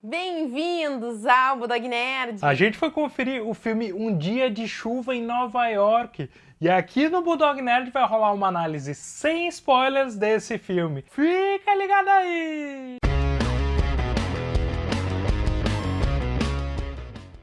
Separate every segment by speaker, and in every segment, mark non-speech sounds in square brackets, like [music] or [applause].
Speaker 1: Bem-vindos ao Budog Nerd!
Speaker 2: A gente foi conferir o filme Um Dia de Chuva em Nova York. E aqui no Bulldog Nerd vai rolar uma análise sem spoilers desse filme. Fica ligado aí!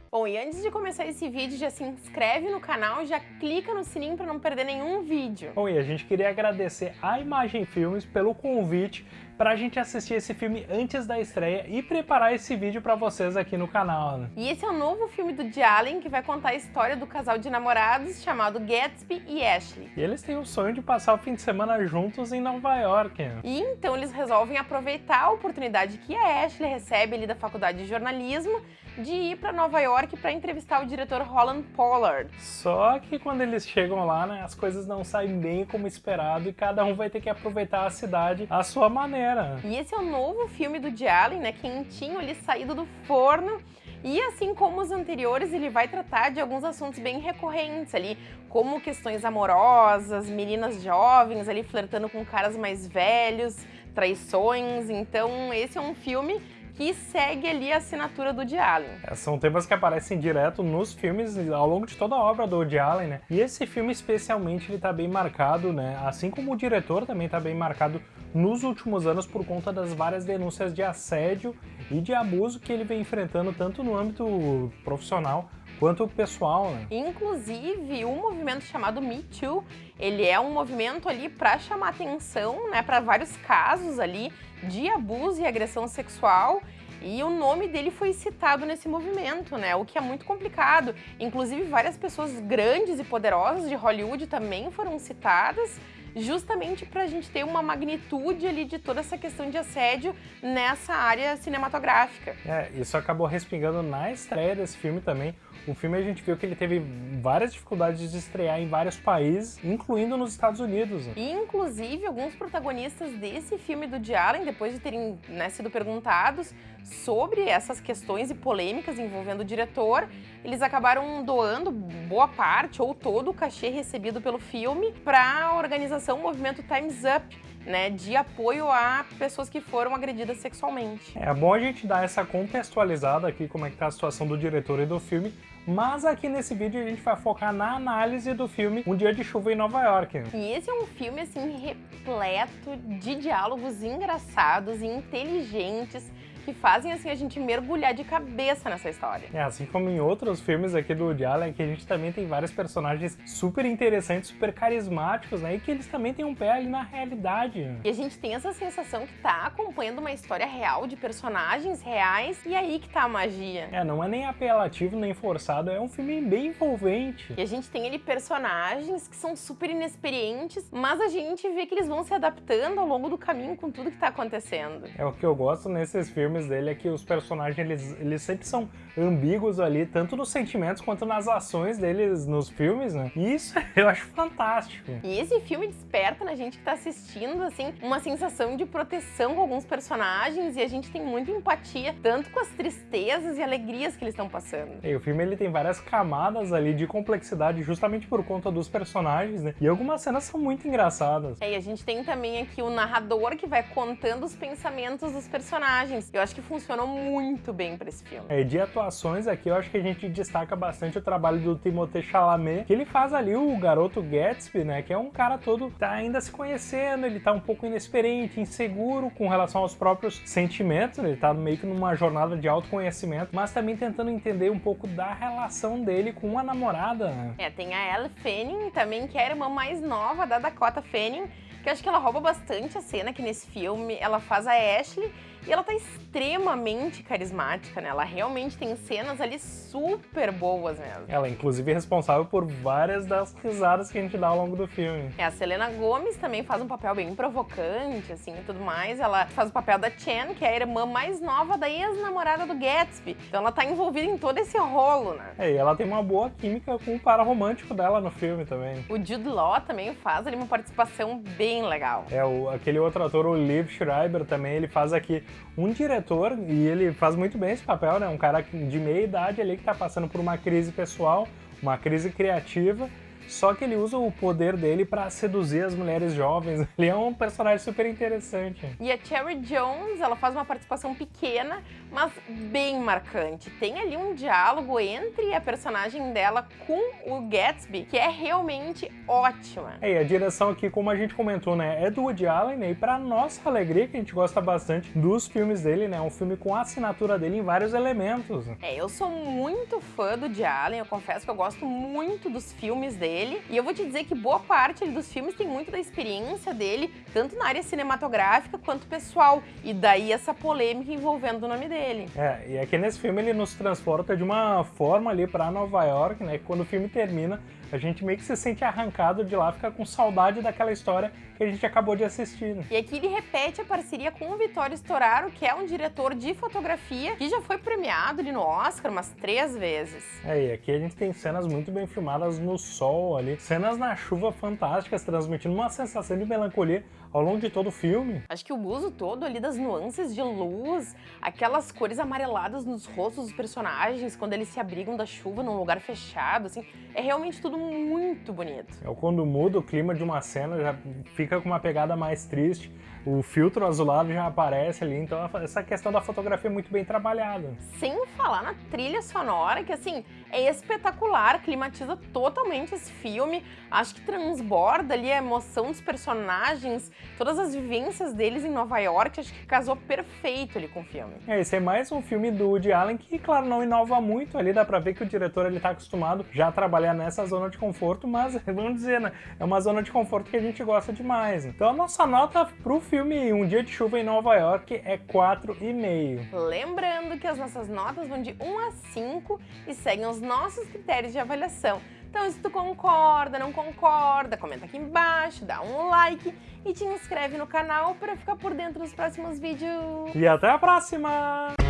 Speaker 1: Bom, e antes de começar esse vídeo, já se inscreve no canal e já clica no sininho para não perder nenhum vídeo.
Speaker 2: Bom, e a gente queria agradecer a Imagem Filmes pelo convite para a gente assistir esse filme antes da estreia e preparar esse vídeo para vocês aqui no canal. Né?
Speaker 1: E esse é o novo filme do Woody Allen que vai contar a história do casal de namorados chamado Gatsby e Ashley.
Speaker 2: E eles têm o sonho de passar o fim de semana juntos em Nova York. Né?
Speaker 1: E então eles resolvem aproveitar a oportunidade que a Ashley recebe ali da faculdade de jornalismo de ir para Nova York para entrevistar o diretor Holland Pollard.
Speaker 2: Só que quando eles chegam lá, né, as coisas não saem bem como esperado e cada um vai ter que aproveitar a cidade à sua maneira.
Speaker 1: E esse é o novo filme do Woody Allen, né, quentinho ali saído do forno. E assim como os anteriores, ele vai tratar de alguns assuntos bem recorrentes ali, como questões amorosas, meninas jovens ali flertando com caras mais velhos, traições. Então, esse é um filme que segue ali a assinatura do Woody Allen.
Speaker 2: É, são temas que aparecem direto nos filmes ao longo de toda a obra do Woody Allen, né? E esse filme especialmente ele tá bem marcado, né? Assim como o diretor também tá bem marcado nos últimos anos por conta das várias denúncias de assédio e de abuso que ele vem enfrentando tanto no âmbito profissional quanto pessoal, né?
Speaker 1: Inclusive, o um movimento chamado Me Too, ele é um movimento ali para chamar atenção, né, para vários casos ali de abuso e agressão sexual e o nome dele foi citado nesse movimento, né? O que é muito complicado. Inclusive, várias pessoas grandes e poderosas de Hollywood também foram citadas justamente para a gente ter uma magnitude ali de toda essa questão de assédio nessa área cinematográfica.
Speaker 2: É, isso acabou respingando na estreia desse filme também. O filme a gente viu que ele teve várias dificuldades de estrear em vários países, incluindo nos Estados Unidos.
Speaker 1: E, inclusive, alguns protagonistas desse filme do Woody Allen, depois de terem né, sido perguntados sobre essas questões e polêmicas envolvendo o diretor, eles acabaram doando boa parte ou todo o cachê recebido pelo filme para a organização Movimento Time's Up, né, de apoio a pessoas que foram agredidas sexualmente.
Speaker 2: É bom a gente dar essa contextualizada aqui, como é que tá a situação do diretor e do filme, mas aqui nesse vídeo a gente vai focar na análise do filme Um Dia de Chuva em Nova York.
Speaker 1: E esse é um filme, assim, repleto de diálogos engraçados e inteligentes, que fazem assim a gente mergulhar de cabeça nessa história.
Speaker 2: É, assim como em outros filmes aqui do Woody Allen, que a gente também tem vários personagens super interessantes, super carismáticos, né? E que eles também têm um pé ali na realidade.
Speaker 1: E a gente tem essa sensação que tá acompanhando uma história real de personagens reais, e aí que tá a magia.
Speaker 2: É, não é nem apelativo, nem forçado, é um filme bem envolvente.
Speaker 1: E a gente tem ali personagens que são super inexperientes, mas a gente vê que eles vão se adaptando ao longo do caminho com tudo que tá acontecendo.
Speaker 2: É o que eu gosto nesses filmes filmes dele é que os personagens eles, eles sempre são ambíguos ali, tanto nos sentimentos quanto nas ações deles nos filmes, né? E isso [laughs] eu acho fantástico.
Speaker 1: E esse filme desperta na gente que tá assistindo, assim, uma sensação de proteção com alguns personagens e a gente tem muita empatia, tanto com as tristezas e alegrias que eles estão passando.
Speaker 2: E o filme ele tem várias camadas ali de complexidade justamente por conta dos personagens, né? E algumas cenas são muito engraçadas.
Speaker 1: É, e a gente tem também aqui o narrador que vai contando os pensamentos dos personagens. Eu acho que funcionou muito bem para esse filme.
Speaker 2: É, de atuações aqui, eu acho que a gente destaca bastante o trabalho do Timothée Chalamet, que ele faz ali o garoto Gatsby, né, que é um cara todo tá ainda se conhecendo, ele tá um pouco inexperiente, inseguro com relação aos próprios sentimentos, ele tá meio que numa jornada de autoconhecimento, mas também tentando entender um pouco da relação dele com a namorada. Né?
Speaker 1: É, tem a Elle Fanning também, que é a irmã mais nova da Dakota Fanning, que eu acho que ela rouba bastante a cena aqui nesse filme. Ela faz a Ashley e ela tá extremamente carismática, né? Ela realmente tem cenas ali super boas mesmo.
Speaker 2: Ela, inclusive, é responsável por várias das risadas que a gente dá ao longo do filme.
Speaker 1: É, a Selena Gomes também faz um papel bem provocante, assim, e tudo mais. Ela faz o papel da Chen, que é a irmã mais nova da ex-namorada do Gatsby. Então ela tá envolvida em todo esse rolo, né?
Speaker 2: É, e ela tem uma boa química com o par romântico dela no filme também.
Speaker 1: O Jude Law também faz ali uma participação bem legal.
Speaker 2: É, o, aquele outro ator, o Liv Schreiber, também, ele faz aqui um diretor, e ele faz muito bem esse papel, né? Um cara de meia idade ali que tá passando por uma crise pessoal, uma crise criativa, só que ele usa o poder dele para seduzir as mulheres jovens. [laughs] Ele é um personagem super interessante.
Speaker 1: E a Cherry Jones, ela faz uma participação pequena, mas bem marcante. Tem ali um diálogo entre a personagem dela com o Gatsby, que é realmente ótima.
Speaker 2: É, e a direção aqui, como a gente comentou, né, é do Woody Allen, né, e pra nossa alegria, que a gente gosta bastante dos filmes dele, né, um filme com a assinatura dele em vários elementos.
Speaker 1: É, eu sou muito fã do Woody Allen, eu confesso que eu gosto muito dos filmes dele, e eu vou te dizer que boa parte dos filmes tem muito da experiência dele, tanto na área cinematográfica quanto pessoal, e daí essa polêmica envolvendo o nome dele.
Speaker 2: É, e aqui nesse filme ele nos transporta de uma forma ali pra Nova York, né, quando o filme termina, a gente meio que se sente arrancado de lá, fica com saudade daquela história que a gente acabou de assistir. Né?
Speaker 1: E aqui ele repete a parceria com o Vittorio Storaro, que é um diretor de fotografia que já foi premiado ali no Oscar umas três vezes.
Speaker 2: É, e aqui a gente tem cenas muito bem filmadas no sol ali, cenas na chuva fantásticas, transmitindo uma sensação de melancolia ao longo de todo o filme.
Speaker 1: Acho que o uso todo ali das nuances de luz, aquelas cores amareladas nos rostos dos personagens quando eles se abrigam da chuva num lugar fechado, assim, é realmente tudo muito bonito.
Speaker 2: É quando muda o clima de uma cena, já fica com uma pegada mais triste, o filtro azulado já aparece ali, então essa questão da fotografia é muito bem trabalhada.
Speaker 1: Sem falar na trilha sonora, que assim, é espetacular, climatiza totalmente esse filme, acho que transborda ali a emoção dos personagens, todas as vivências deles em Nova York, acho que casou perfeito ali com o filme.
Speaker 2: É, esse é mais um filme do Woody Allen que, claro, não inova muito ali, dá pra ver que o diretor ele tá acostumado já a trabalhar nessa zona de conforto, mas vamos dizer, né, é uma zona de conforto que a gente gosta demais. Então a nossa nota pro filme filme Um Dia de Chuva em Nova York é 4,5.
Speaker 1: Lembrando que as nossas notas vão de 1 a 5 e seguem os nossos critérios de avaliação. Então, se tu concorda, não concorda, comenta aqui embaixo, dá um like e te inscreve no canal para ficar por dentro dos próximos vídeos.
Speaker 2: E até a próxima!